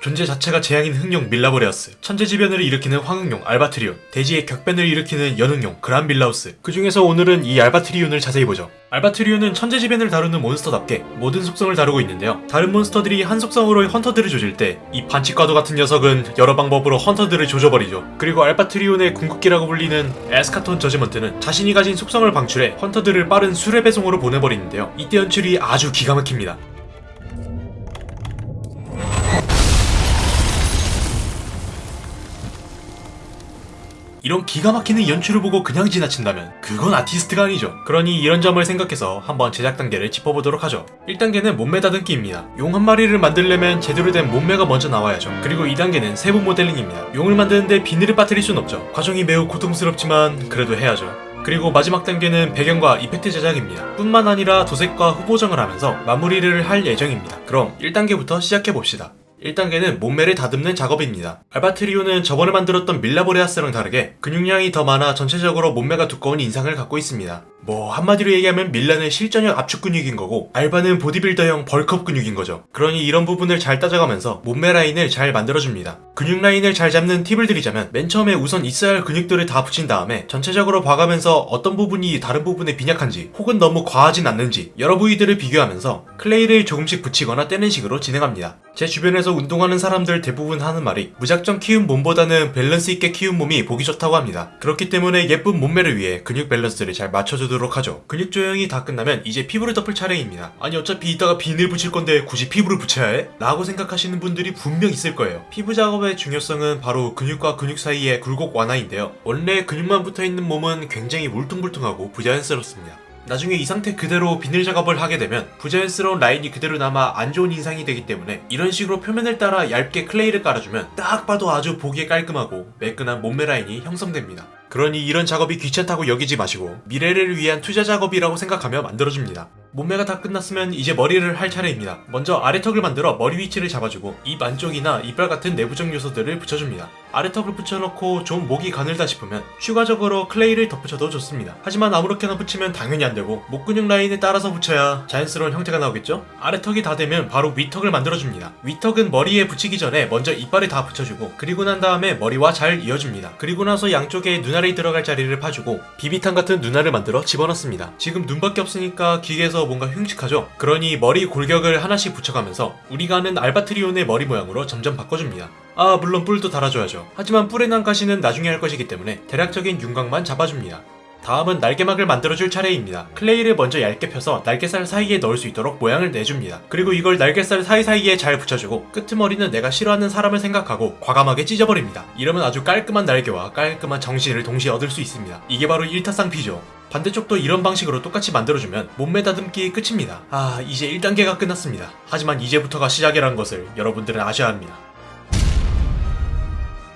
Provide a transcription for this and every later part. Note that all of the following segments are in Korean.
존재 자체가 재앙인 흑룡 밀라보레아스, 천재지변을 일으키는 황흑룡 알바트리온, 대지의 격변을 일으키는 연흑룡 그란빌라우스 그 중에서 오늘은 이 알바트리온을 자세히 보죠. 알바트리온은 천재지변을 다루는 몬스터답게 모든 속성을 다루고 있는데요. 다른 몬스터들이 한 속성으로 헌터들을 조질 때 이 반칙과도 같은 녀석은 여러 방법으로 헌터들을 조져버리죠. 그리고 알바트리온의 궁극기라고 불리는 에스카톤 저지먼트는 자신이 가진 속성을 방출해 헌터들을 빠른 수레 배송으로 보내버리는데요. 이때 연출이 아주 기가 막힙니다. 이런 기가 막히는 연출을 보고 그냥 지나친다면 그건 아티스트가 아니죠. 그러니 이런 점을 생각해서 한번 제작 단계를 짚어보도록 하죠. 1단계는 몸매 다듬기입니다. 용 한 마리를 만들려면 제대로 된 몸매가 먼저 나와야죠. 그리고 2단계는 세부 모델링입니다. 용을 만드는데 비늘을 빠뜨릴 순 없죠. 과정이 매우 고통스럽지만 그래도 해야죠. 그리고 마지막 단계는 배경과 이펙트 제작입니다. 뿐만 아니라 도색과 후보정을 하면서 마무리를 할 예정입니다. 그럼 1단계부터 시작해봅시다. 1단계는 몸매를 다듬는 작업입니다. 알바트리온은 저번에 만들었던 밀라보레아스랑 다르게 근육량이 더 많아 전체적으로 몸매가 두꺼운 인상을 갖고 있습니다. 뭐 한마디로 얘기하면 밀라는 실전형 압축 근육인 거고 알바는 보디빌더형 bulk up 근육인 거죠. 그러니 이런 부분을 잘 따져가면서 몸매 라인을 잘 만들어줍니다. 근육 라인을 잘 잡는 팁을 드리자면 맨 처음에 우선 있어야 할 근육들을 다 붙인 다음에 전체적으로 봐가면서 어떤 부분이 다른 부분에 빈약한지 혹은 너무 과하진 않는지 여러 부위들을 비교하면서 clay를 조금씩 붙이거나 떼는 식으로 진행합니다. 제 주변에서 운동하는 사람들 대부분 하는 말이 무작정 키운 몸보다는 밸런스 있게 키운 몸이 보기 좋다고 합니다. 그렇기 때문에 예쁜 몸매를 위해 근육 밸런스를 잘 맞춰주도록 하죠. 근육 조형이 다 끝나면 이제 피부를 덮을 차례입니다. 아니 어차피 이따가 비늘 붙일 건데 굳이 피부를 붙여야 해? 라고 생각하시는 분들이 분명 있을 거예요. 피부 작업의 중요성은 바로 근육과 근육 사이의 굴곡 완화인데요. 원래 근육만 붙어있는 몸은 굉장히 울퉁불퉁하고 부자연스럽습니다. 나중에 이 상태 그대로 비늘 작업을 하게 되면 부자연스러운 라인이 그대로 남아 안 좋은 인상이 되기 때문에 이런 식으로 표면을 따라 얇게 클레이를 깔아주면 딱 봐도 아주 보기에 깔끔하고 매끈한 몸매 라인이 형성됩니다. 그러니 이런 작업이 귀찮다고 여기지 마시고 미래를 위한 투자 작업이라고 생각하며 만들어줍니다. 몸매가 다 끝났으면 이제 머리를 할 차례입니다. 먼저 아래턱을 만들어 머리 위치를 잡아주고 입 안쪽이나 이빨 같은 내부적 요소들을 붙여줍니다. 아래턱을 붙여놓고 좀 목이 가늘다 싶으면 추가적으로 클레이를 덧붙여도 좋습니다. 하지만 아무렇게나 붙이면 당연히 안되고 목 근육 라인에 따라서 붙여야 자연스러운 형태가 나오겠죠? 아래턱이 다 되면 바로 위턱을 만들어줍니다. 위턱은 머리에 붙이기 전에 먼저 이빨을 다 붙여주고 그리고 난 다음에 머리와 잘 이어줍니다. 그리고 나서 양쪽에 눈알이 들어갈 자리를 파주고 비비탄 같은 눈알을 만들어 집어넣습니다. 지금 눈밖에 없으니까 기계에서 뭔가 흉측하죠? 그러니 머리 골격을 하나씩 붙여가면서 우리가 아는 알바트리온의 머리 모양으로 점점 바꿔줍니다. 아 물론 뿔도 달아줘야죠. 하지만 뿔에 난 가시는 나중에 할 것이기 때문에 대략적인 윤곽만 잡아줍니다. 다음은 날개막을 만들어줄 차례입니다. 클레이를 먼저 얇게 펴서 날개살 사이에 넣을 수 있도록 모양을 내줍니다. 그리고 이걸 날개살 사이사이에 잘 붙여주고 끄트머리는 내가 싫어하는 사람을 생각하고 과감하게 찢어버립니다. 이러면 아주 깔끔한 날개와 깔끔한 정신을 동시에 얻을 수 있습니다. 이게 바로 일타쌍피죠. 반대쪽도 이런 방식으로 똑같이 만들어주면 몸매 다듬기 끝입니다. 아 이제 1단계가 끝났습니다. 하지만 이제부터가 시작이라는 것을 여러분들은 아셔야 합니다.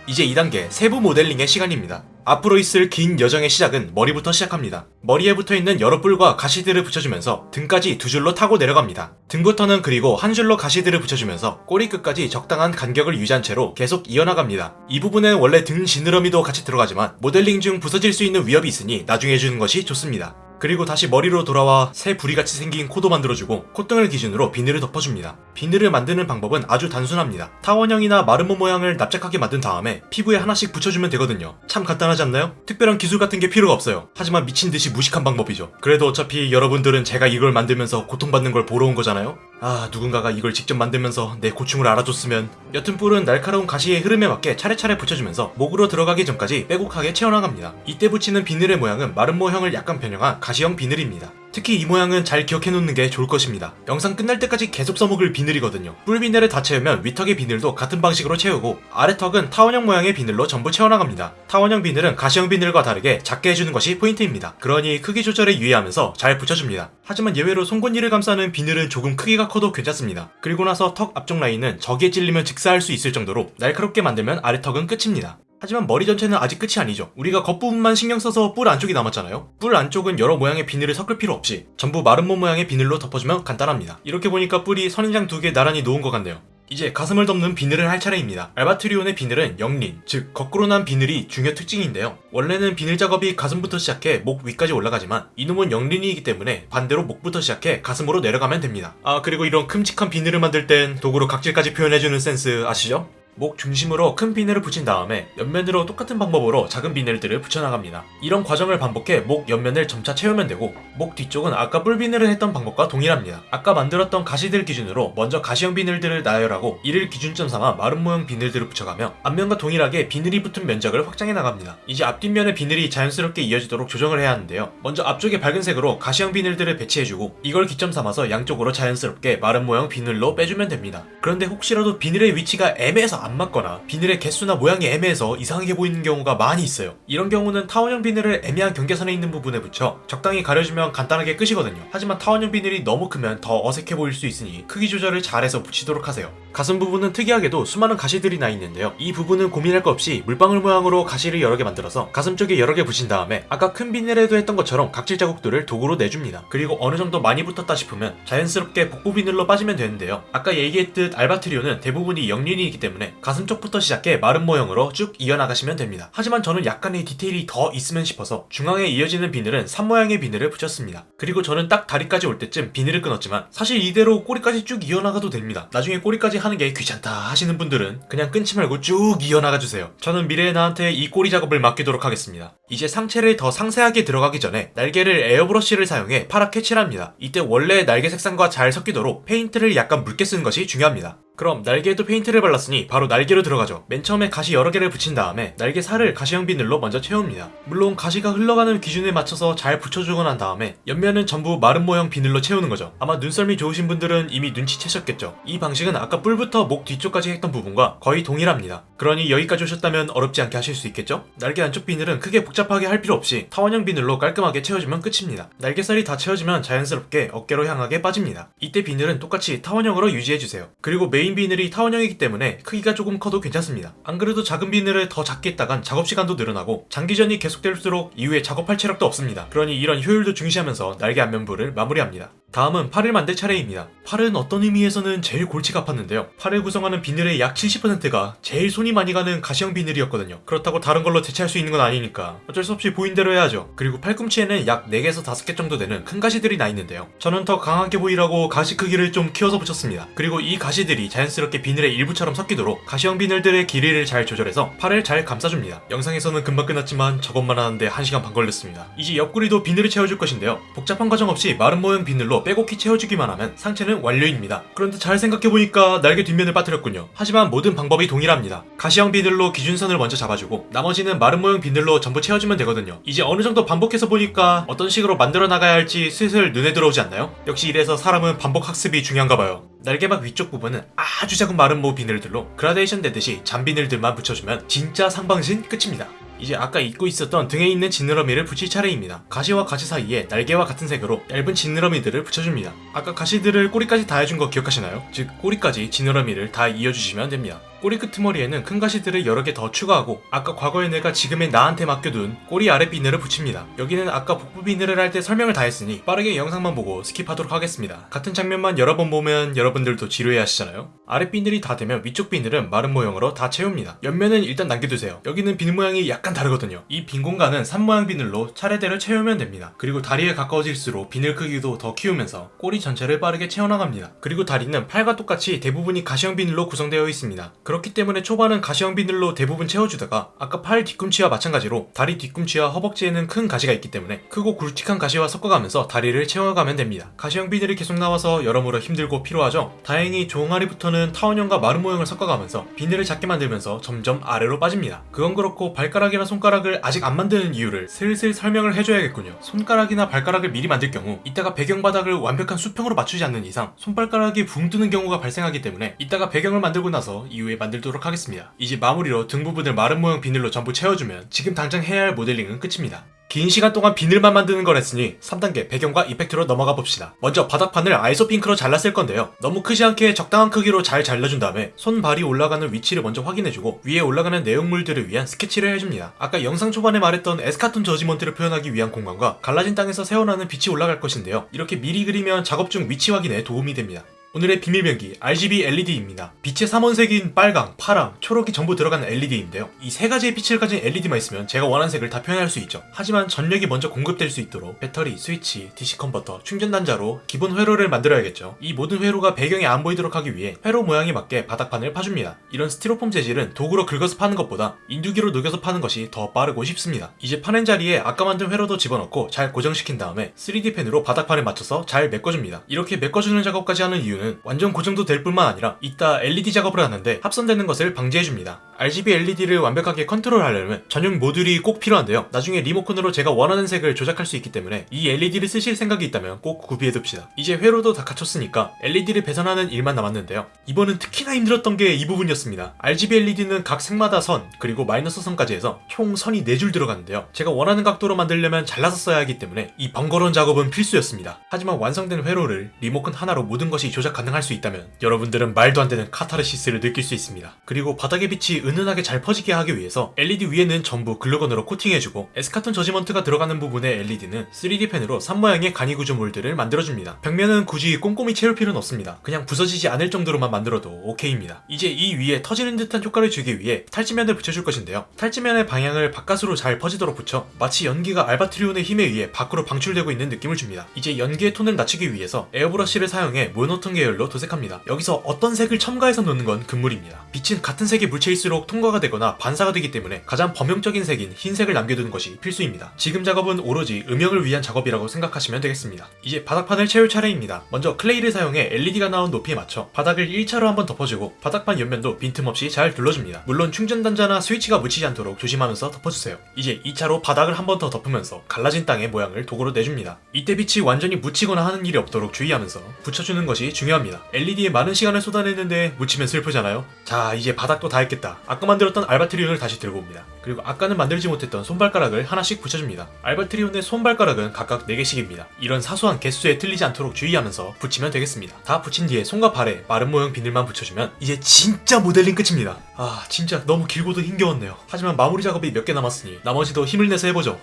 이제 2단계 세부 모델링의 시간입니다. 앞으로 있을 긴 여정의 시작은 머리부터 시작합니다. 머리에 붙어있는 여러 뿔과 가시들을 붙여주면서 등까지 두 줄로 타고 내려갑니다. 등부터는 그리고 한 줄로 가시들을 붙여주면서 꼬리 끝까지 적당한 간격을 유지한 채로 계속 이어나갑니다. 이 부분엔 원래 등 지느러미도 같이 들어가지만 모델링 중 부서질 수 있는 위협이 있으니 나중에 해주는 것이 좋습니다. 그리고 다시 머리로 돌아와 새 부리같이 생긴 코도 만들어주고 콧등을 기준으로 비늘을 덮어줍니다. 비늘을 만드는 방법은 아주 단순합니다. 타원형이나 마름모 모양을 납작하게 만든 다음에 피부에 하나씩 붙여주면 되거든요. 참 간단하지 않나요? 특별한 기술 같은 게 필요가 없어요. 하지만 미친듯이 무식한 방법이죠. 그래도 어차피 여러분들은 제가 이걸 만들면서 고통받는 걸 보러 온 거잖아요? 아 누군가가 이걸 직접 만들면서 내 고충을 알아줬으면 여튼 뿔은 날카로운 가시의 흐름에 맞게 차례차례 붙여주면서 목으로 들어가기 전까지 빼곡하게 채워나갑니다. 이때 붙이는 비늘의 모양은 마름모형을 약간 변형한 가시형 비늘입니다. 특히 이 모양은 잘 기억해 놓는 게 좋을 것입니다. 영상 끝날 때까지 계속 써먹을 비늘이거든요. 뿔 비늘을 다 채우면 위턱의 비늘도 같은 방식으로 채우고 아래턱은 타원형 모양의 비늘로 전부 채워나갑니다. 타원형 비늘은 가시형 비늘과 다르게 작게 해주는 것이 포인트입니다. 그러니 크기 조절에 유의하면서 잘 붙여줍니다. 하지만 예외로 송곳니를 감싸는 비늘은 조금 크기가 커도 괜찮습니다. 그리고 나서 턱 앞쪽 라인은 저기에 찔리면 즉사할 수 있을 정도로 날카롭게 만들면 아래턱은 끝입니다. 하지만 머리 전체는 아직 끝이 아니죠. 우리가 겉부분만 신경 써서 뿔 안쪽이 남았잖아요. 뿔 안쪽은 여러 모양의 비늘을 섞을 필요 없이 전부 마름모 모양의 비늘로 덮어주면 간단합니다. 이렇게 보니까 뿔이 선인장 두 개 나란히 놓은 것 같네요. 이제 가슴을 덮는 비늘을 할 차례입니다. 알바트리온의 비늘은 역린, 즉 거꾸로 난 비늘이 중요 특징인데요. 원래는 비늘 작업이 가슴부터 시작해 목 위까지 올라가지만 이놈은 역린이기 때문에 반대로 목부터 시작해 가슴으로 내려가면 됩니다. 아 그리고 이런 큼직한 비늘을 만들 땐 도구로 각질까지 표현해주는 센스 아시죠? 목 중심으로 큰 비늘을 붙인 다음에 옆면으로 똑같은 방법으로 작은 비늘들을 붙여나갑니다. 이런 과정을 반복해 목 옆면을 점차 채우면 되고 목 뒤쪽은 아까 뿔 비늘을 했던 방법과 동일합니다. 아까 만들었던 가시들 기준으로 먼저 가시형 비늘들을 나열하고 이를 기준점 삼아 마름모형 비늘들을 붙여가며 앞면과 동일하게 비늘이 붙은 면적을 확장해 나갑니다. 이제 앞뒷면의 비늘이 자연스럽게 이어지도록 조정을 해야 하는데요. 먼저 앞쪽에 밝은 색으로 가시형 비늘들을 배치해주고 이걸 기점 삼아서 양쪽으로 자연스럽게 마름모형 비늘로 빼주면 됩니다. 그런데 혹시라도 비늘의 위치가 애매해서 안 맞거나 비늘의 개수나 모양이 애매해서 이상하게 보이는 경우가 많이 있어요. 이런 경우는 타원형 비늘을 애매한 경계선에 있는 부분에 붙여 적당히 가려주면 간단하게 끝이거든요. 하지만 타원형 비늘이 너무 크면 더 어색해 보일 수 있으니 크기 조절을 잘해서 붙이도록 하세요. 가슴 부분은 특이하게도 수많은 가시들이 나 있는데요. 이 부분은 고민할 거 없이 물방울 모양으로 가시를 여러 개 만들어서 가슴 쪽에 여러 개 붙인 다음에 아까 큰 비늘에도 했던 것처럼 각질 자국들을 도구로 내줍니다. 그리고 어느 정도 많이 붙었다 싶으면 자연스럽게 복부 비늘로 빠지면 되는데요. 아까 얘기했듯 알바트리온은 대부분이 역린이기 때문에 가슴 쪽부터 시작해 마름모형으로 쭉 이어나가시면 됩니다. 하지만 저는 약간의 디테일이 더 있으면 싶어서 중앙에 이어지는 비늘은 산 모양의 비늘을 붙였습니다. 그리고 저는 딱 다리까지 올 때쯤 비늘을 끊었지만 사실 이대로 꼬리까지 쭉 이어나가도 됩니다. 나중에 꼬리까지 하는 게 귀찮다 하시는 분들은 그냥 끊지 말고 쭉 이어나가 주세요. 저는 미래의 나한테 이 꼬리 작업을 맡기도록 하겠습니다. 이제 상체를 더 상세하게 들어가기 전에 날개를 에어브러쉬를 사용해 파랗게 칠합니다. 이때 원래의 날개 색상과 잘 섞이도록 페인트를 약간 묽게 쓰는 것이 중요합니다. 그럼 날개에도 페인트를 발랐으니 바로 날개로 들어가죠. 맨 처음에 가시 여러 개를 붙인 다음에 날개 살을 가시형 비늘로 먼저 채웁니다. 물론 가시가 흘러가는 기준에 맞춰서 잘 붙여주고 난 다음에 옆면은 전부 마름모형 비늘로 채우는 거죠. 아마 눈썰미 좋으신 분들은 이미 눈치채셨겠죠. 이 방식은 아까 뿔부터 목 뒤쪽까지 했던 부분과 거의 동일합니다. 그러니 여기까지 오셨다면 어렵지 않게 하실 수 있겠죠? 날개 안쪽 비늘은 크게 복잡하게 할 필요 없이 타원형 비늘로 깔끔하게 채워주면 끝입니다. 날개살이 다 채워지면 자연스럽게 어깨로 향하게 빠집니다. 이때 비늘은 똑같이 타원형으로 유지해주세요. 그리고 메인 비늘이 타원형이기 때문에 크기가 조금 커도 괜찮습니다. 안 그래도 작은 비늘을 더 작게 했다간 작업 시간도 늘어나고 장기전이 계속될수록 이후에 작업할 체력도 없습니다. 그러니 이런 효율도 중시하면서 날개 앞면부를 마무리합니다. 다음은 팔을 만들 차례입니다. 팔은 어떤 의미에서는 제일 골치가 아팠는데요. 팔을 구성하는 비늘의 약 70%가 제일 손이 많이 가는 가시형 비늘이었거든요. 그렇다고 다른 걸로 대체할 수 있는 건 아니니까 어쩔 수 없이 보인 대로 해야죠. 그리고 팔꿈치에는 약 4개에서 5개 정도 되는 큰 가시들이 나 있는데요. 저는 더 강하게 보이라고 가시 크기를 좀 키워서 붙였습니다. 그리고 이 가시들이 자연스럽게 비늘의 일부처럼 섞이도록 가시형 비늘들의 길이를 잘 조절해서 팔을 잘 감싸줍니다. 영상에서는 금방 끝났지만 저것만 하는데 1시간 반 걸렸습니다. 이제 옆구리도 비늘을 채워줄 것인데요. 복잡한 과정 없이 마른 모형 비늘로 빼곡히 채워주기만 하면 상체는 완료입니다. 그런데 잘 생각해보니까 날개 뒷면을 빠뜨렸군요. 하지만 모든 방법이 동일합니다. 가시형 비늘로 기준선을 먼저 잡아주고 나머지는 마른 모형 비늘로 전부 채워주면 되거든요. 이제 어느 정도 반복해서 보니까 어떤 식으로 만들어 나가야 할지 슬슬 눈에 들어오지 않나요? 역시 이래서 사람은 반복 학습이 중요한가 봐요. 날개막 위쪽 부분은 아주 작은 마름모 비늘들로 그라데이션 되듯이 잔 비늘들만 붙여주면 진짜 상반신 끝입니다. 이제 아까 잊고 있었던 등에 있는 지느러미를 붙일 차례입니다. 가시와 가시 사이에 날개와 같은 색으로 얇은 지느러미들을 붙여줍니다. 아까 가시들을 꼬리까지 다 해준 거 기억하시나요? 즉 꼬리까지 지느러미를 다 이어주시면 됩니다. 꼬리 끄트머리에는 큰 가시들을 여러 개 더 추가하고 아까 과거에 내가 지금의 나한테 맡겨둔 꼬리 아래 비늘을 붙입니다. 여기는 아까 복부 비늘을 할 때 설명을 다 했으니 빠르게 영상만 보고 skip하도록 하겠습니다. 같은 장면만 여러 번 보면 여러분들도 지루해 하시잖아요. 아래 비늘이 다 되면 위쪽 비늘은 마름모형으로 다 채웁니다. 옆면은 일단 남겨두세요. 여기는 비늘 모양이 약간 다르거든요. 이 빈 공간은 산 모양 비늘로 차례대로 채우면 됩니다. 그리고 다리에 가까워질수록 비늘 크기도 더 키우면서 꼬리 전체를 빠르게 채워나갑니다. 그리고 다리는 팔과 똑같이 대부분이 가시형 비늘로 구성되어 있습니다. 그렇기 때문에 초반은 가시형 비늘로 대부분 채워주다가 아까 팔 뒤꿈치와 마찬가지로 다리 뒤꿈치와 허벅지에는 큰 가시가 있기 때문에 크고 굵직한 가시와 섞어가면서 다리를 채워가면 됩니다. 가시형 비늘이 계속 나와서 여러모로 힘들고 피로하죠. 다행히 종아리부터는 타원형과 마른 모형을 섞어가면서 비늘을 작게 만들면서 점점 아래로 빠집니다. 그건 그렇고 발가락이나 손가락을 아직 안 만드는 이유를 슬슬 설명을 해줘야겠군요. 손가락이나 발가락을 미리 만들 경우 이따가 배경 바닥을 완벽한 수평으로 맞추지 않는 이상 손발가락이 붕 뜨는 경우가 발생하기 때문에 이따가 배경을 만들고 나서 이후에 만들도록 하겠습니다. 이제 마무리로 등 부분을 마른 모형 비늘로 전부 채워주면 지금 당장 해야 할 모델링은 끝입니다. 긴 시간 동안 비늘만 만드는 걸 했으니 3단계 배경과 effect로 넘어가 봅시다. 먼저 바닥판을 아이소 핑크로 잘랐을 건데요. 너무 크지 않게 적당한 크기로 잘 잘라준 다음에 손발이 올라가는 위치를 먼저 확인해주고 위에 올라가는 내용물들을 위한 스케치를 해줍니다. 아까 영상 초반에 말했던 Eschaton Judgement를 표현하기 위한 공간과 갈라진 땅에서 새어나는 빛이 올라갈 것인데요. 이렇게 미리 그리면 작업 중 위치 확인에 도움이 됩니다. 오늘의 비밀병기 RGB LED입니다. 빛의 삼원색인 빨강, 파랑, 초록이 전부 들어가는 LED인데요. 이 세 가지의 빛을 가진 LED만 있으면 제가 원하는 색을 다 표현할 수 있죠. 하지만 전력이 먼저 공급될 수 있도록 배터리, 스위치, DC 컨버터, 충전 단자로 기본 회로를 만들어야겠죠. 이 모든 회로가 배경에 안 보이도록 하기 위해 회로 모양에 맞게 바닥판을 파줍니다. 이런 스티로폼 재질은 도구로 긁어서 파는 것보다 인두기로 녹여서 파는 것이 더 빠르고 쉽습니다. 이제 파낸 자리에 아까 만든 회로도 집어넣고 잘 고정시킨 다음에 3D 펜으로 바닥판에 맞춰서 잘 메꿔줍니다. 이렇게 메꿔주는 작업까지 하는 이유는 완전 고정도 될 뿐만 아니라 이따 LED 작업을 하는데 합선되는 것을 방지해줍니다. RGB LED를 완벽하게 컨트롤하려면 전용 모듈이 꼭 필요한데요. 나중에 리모컨으로 제가 원하는 색을 조작할 수 있기 때문에 이 LED를 쓰실 생각이 있다면 꼭 구비해둡시다. 이제 회로도 다 갖췄으니까 LED를 배선하는 일만 남았는데요. 이번은 특히나 힘들었던 게 이 부분이었습니다. RGB LED는 각 색마다 선 그리고 마이너스 선까지 해서 총 선이 4줄 들어가는데요. 제가 원하는 각도로 만들려면 잘라서 써야 하기 때문에 이 번거로운 작업은 필수였습니다. 하지만 완성된 회로를 리모컨 하나로 모든 것이 조작 가능할 수 있다면 여러분들은 말도 안 되는 카타르시스를 느낄 수 있습니다. 그리고 바닥의 빛이 은은하게 잘 퍼지게 하기 위해서 LED 위에는 전부 glue gun으로 코팅해주고 Eschaton Judgement가 들어가는 부분의 LED는 3D 펜으로 산 모양의 간이 구조 mold를 만들어줍니다. 벽면은 굳이 꼼꼼히 채울 필요는 없습니다. 그냥 부서지지 않을 정도로만 만들어도 오케이입니다. 이제 이 위에 터지는 듯한 효과를 주기 위해 탈지면을 붙여줄 것인데요. 탈지면의 방향을 바깥으로 잘 퍼지도록 붙여 마치 연기가 알바트리온의 힘에 의해 밖으로 방출되고 있는 느낌을 줍니다. 이제 연기의 톤을 낮추기 위해서 에어브러쉬를 사용해 모노톤 계열로 도색합니다. 여기서 어떤 색을 첨가해서 넣는 건 금물입니다. 빛은 같은 색의 물체일수록 통과가 되거나 반사가 되기 때문에 가장 범용적인 색인 흰색을 남겨두는 것이 필수입니다. 지금 작업은 오로지 음영을 위한 작업이라고 생각하시면 되겠습니다. 이제 바닥판을 채울 차례입니다. 먼저 클레이를 사용해 LED가 나온 높이에 맞춰 바닥을 1차로 한번 덮어주고 바닥판 옆면도 빈틈없이 잘 둘러줍니다. 물론 충전 단자나 스위치가 묻히지 않도록 조심하면서 덮어주세요. 이제 2차로 바닥을 한 번 더 덮으면서 갈라진 땅의 모양을 도구로 내줍니다. 이때 빛이 완전히 묻히거나 하는 일이 없도록 주의하면서 붙여주는 것이 중요합니다. LED에 많은 시간을 쏟아냈는데 묻히면 슬프잖아요? 자 이제 바닥도 다 했겠다. 아까 만들었던 알바트리온을 다시 들고 옵니다. 그리고 아까는 만들지 못했던 손발가락을 하나씩 붙여줍니다. 알바트리온의 손발가락은 각각 4개씩입니다. 이런 사소한 개수에 틀리지 않도록 주의하면서 붙이면 되겠습니다. 다 붙인 뒤에 손과 발에 마른 모형 비늘만 붙여주면 이제 진짜 모델링 끝입니다. 아 진짜 너무 길고도 힘겨웠네요. 하지만 마무리 작업이 몇 개 남았으니 나머지도 힘을 내서 해보죠.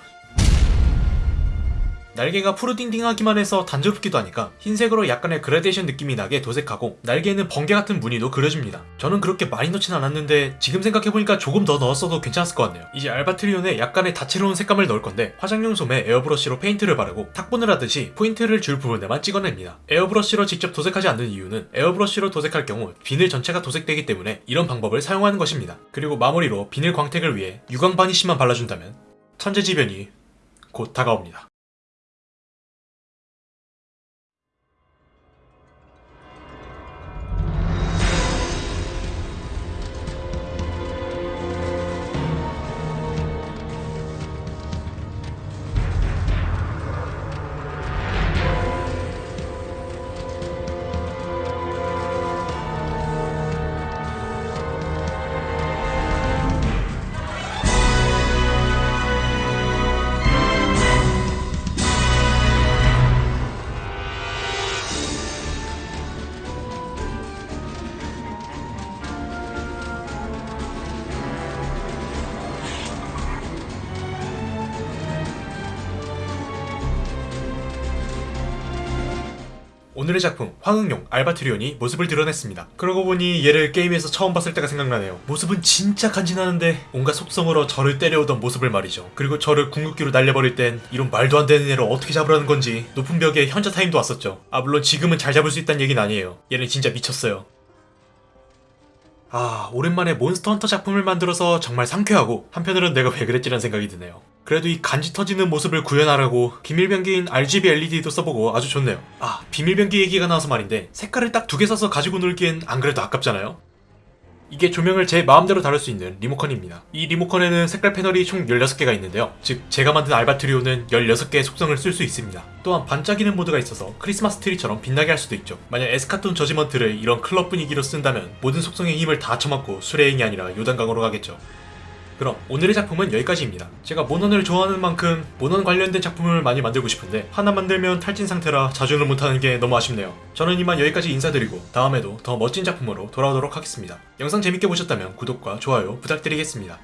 날개가 푸르딩딩하기만 해서 단조롭기도 하니까 흰색으로 약간의 그라데이션 느낌이 나게 도색하고 날개에는 번개 같은 무늬도 그려줍니다. 저는 그렇게 많이 넣진 않았는데 지금 생각해보니까 조금 더 넣었어도 괜찮았을 것 같네요. 이제 알바트리온에 약간의 다채로운 색감을 넣을 건데 화장용 솜에 에어브러쉬로 페인트를 바르고 탁본을 하듯이 포인트를 줄 부분에만 찍어냅니다. 에어브러쉬로 직접 도색하지 않는 이유는 에어브러쉬로 도색할 경우 비늘 전체가 도색되기 때문에 이런 방법을 사용하는 것입니다. 그리고 마무리로 비늘 광택을 위해 유광 바니쉬만 발라준다면 천재지변이 곧 다가옵니다. 오늘의 작품 황응용 알바트리온이 모습을 드러냈습니다. 그러고 보니 얘를 게임에서 처음 봤을 때가 생각나네요. 모습은 진짜 간지나는데 온갖 속성으로 저를 때려오던 모습을 말이죠. 그리고 저를 궁극기로 날려버릴 땐 이런 말도 안 되는 애를 어떻게 잡으라는 건지 높은 벽에 현자 타임도 왔었죠. 아 물론 지금은 잘 잡을 수 있다는 얘기는 아니에요. 얘는 진짜 미쳤어요. 아, 오랜만에 몬스터 헌터 작품을 만들어서 정말 상쾌하고 한편으론 내가 왜 그랬지란 생각이 드네요. 그래도 이 간지 터지는 모습을 구현하라고 비밀변기인 RGB LED도 써보고 아주 좋네요. 아, 비밀변기 얘기가 나와서 말인데 색깔을 딱 두 개 사서 가지고 놀기엔 안 그래도 아깝잖아요? 이게 조명을 제 마음대로 다룰 수 있는 리모컨입니다. 이 리모컨에는 색깔 패널이 총 16개가 있는데요. 즉, 제가 만든 알바트리오는 16개의 속성을 쓸 수 있습니다. 또한 반짝이는 모드가 있어서 크리스마스 트리처럼 빛나게 할 수도 있죠. 만약 에스카톤 저지먼트를 이런 클럽 분위기로 쓴다면 모든 속성의 힘을 다 쳐맞고 수레행이 아니라 요단강으로 가겠죠. 그럼 오늘의 작품은 여기까지입니다. 제가 모넌을 좋아하는 만큼 모넌 관련된 작품을 많이 만들고 싶은데 하나 만들면 탈진 상태라 자주는 못하는 게 너무 아쉽네요. 저는 이만 여기까지 인사드리고 다음에도 더 멋진 작품으로 돌아오도록 하겠습니다. 영상 재밌게 보셨다면 구독과 좋아요 부탁드리겠습니다.